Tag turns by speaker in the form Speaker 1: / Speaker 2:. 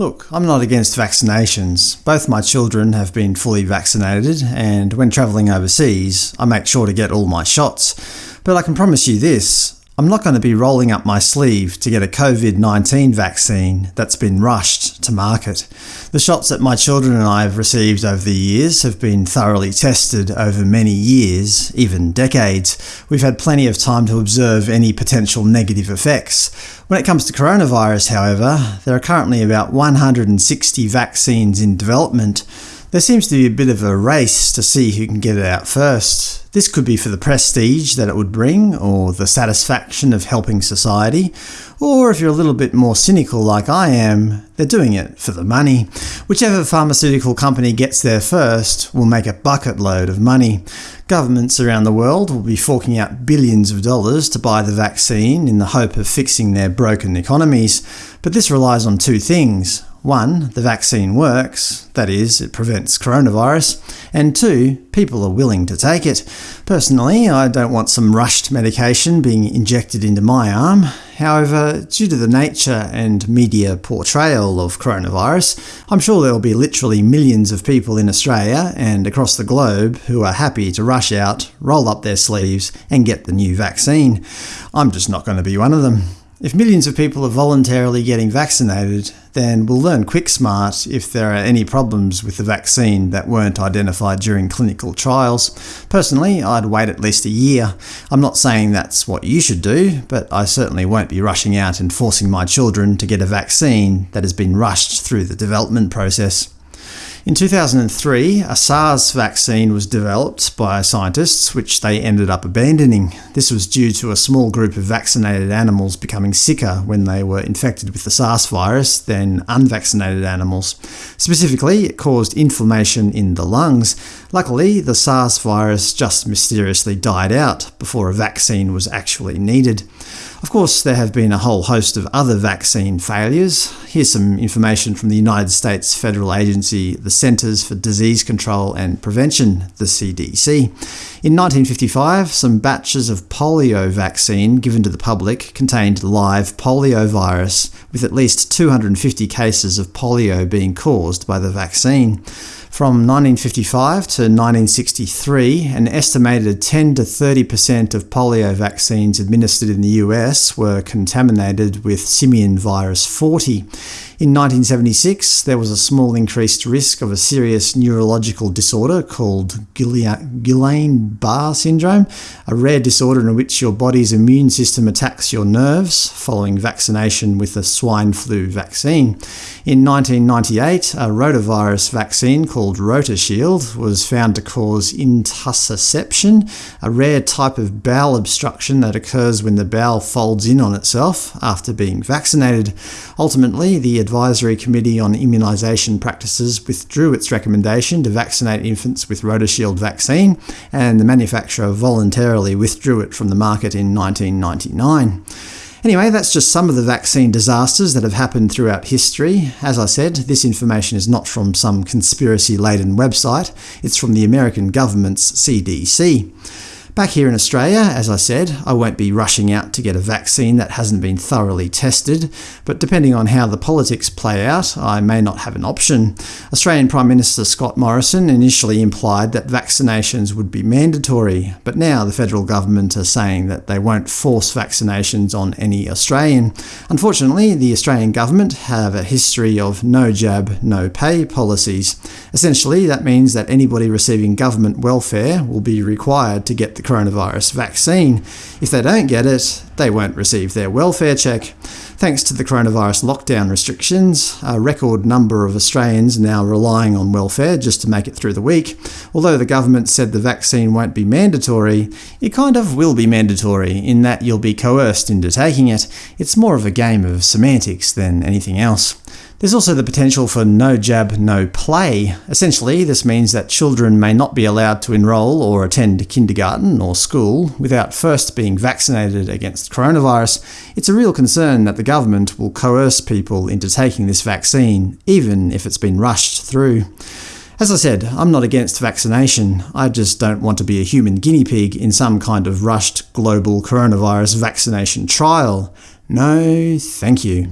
Speaker 1: Look, I'm not against vaccinations. Both my children have been fully vaccinated, and when travelling overseas, I make sure to get all my shots. But I can promise you this, I'm not going to be rolling up my sleeve to get a COVID-19 vaccine that's been rushed to market. The shots that my children and I have received over the years have been thoroughly tested over many years, even decades. We've had plenty of time to observe any potential negative effects. When it comes to coronavirus, however, there are currently about 160 vaccines in development. There seems to be a bit of a race to see who can get it out first. This could be for the prestige that it would bring, or the satisfaction of helping society, or if you're a little bit more cynical like I am, they're doing it for the money. Whichever pharmaceutical company gets there first will make a bucket load of money. Governments around the world will be forking out billions of dollars to buy the vaccine in the hope of fixing their broken economies. But this relies on two things. One, the vaccine works, that is, it prevents coronavirus, and two, people are willing to take it. Personally, I don't want some rushed medication being injected into my arm. However, due to the nature and media portrayal of coronavirus, I'm sure there will be literally millions of people in Australia and across the globe who are happy to rush out, roll up their sleeves and get the new vaccine. I'm just not going to be one of them. If millions of people are voluntarily getting vaccinated, then we'll learn quick smart if there are any problems with the vaccine that weren't identified during clinical trials. Personally, I'd wait at least a year. I'm not saying that's what you should do, but I certainly won't be rushing out and forcing my children to get a vaccine that has been rushed through the development process. In 2003, a SARS vaccine was developed by scientists, which they ended up abandoning. This was due to a small group of vaccinated animals becoming sicker when they were infected with the SARS virus than unvaccinated animals. Specifically, it caused inflammation in the lungs. Luckily, the SARS virus just mysteriously died out before a vaccine was actually needed. Of course, there have been a whole host of other vaccine failures. Here's some information from the United States federal agency, the Centers for Disease Control and Prevention, the CDC. In 1955, some batches of polio vaccine given to the public contained live polio virus, with at least 250 cases of polio being caused by the vaccine. From 1955 to 1963, an estimated 10 to 30 percent of polio vaccines administered in the US were contaminated with simian virus 40. In 1976, there was a small increased risk of a serious neurological disorder called Guillain-Barre syndrome, a rare disorder in which your body's immune system attacks your nerves following vaccination with a swine flu vaccine. In 1998, a rotavirus vaccine called RotaShield was found to cause intussusception, a rare type of bowel obstruction that occurs when the bowel folds in on itself after being vaccinated. Ultimately, the Advisory Committee on Immunisation Practices withdrew its recommendation to vaccinate infants with RotaShield vaccine, and the manufacturer voluntarily withdrew it from the market in 1999. Anyway, that's just some of the vaccine disasters that have happened throughout history. As I said, this information is not from some conspiracy-laden website, it's from the American government's CDC. Back here in Australia, as I said, I won't be rushing out to get a vaccine that hasn't been thoroughly tested, but depending on how the politics play out, I may not have an option. Australian Prime Minister Scott Morrison initially implied that vaccinations would be mandatory, but now the federal government are saying that they won't force vaccinations on any Australian. Unfortunately, the Australian government have a history of no jab, no pay policies. Essentially, that means that anybody receiving government welfare will be required to get the coronavirus vaccine. If they don't get it, they won't receive their welfare check. Thanks to the coronavirus lockdown restrictions, a record number of Australians now relying on welfare just to make it through the week. Although the government said the vaccine won't be mandatory, it kind of will be mandatory in that you'll be coerced into taking it. It's more of a game of semantics than anything else. There's also the potential for no jab, no play. Essentially, this means that children may not be allowed to enrol or attend kindergarten or school without first being vaccinated against coronavirus. It's a real concern that the government will coerce people into taking this vaccine, even if it's been rushed through. As I said, I'm not against vaccination, I just don't want to be a human guinea pig in some kind of rushed global coronavirus vaccination trial. No, thank you.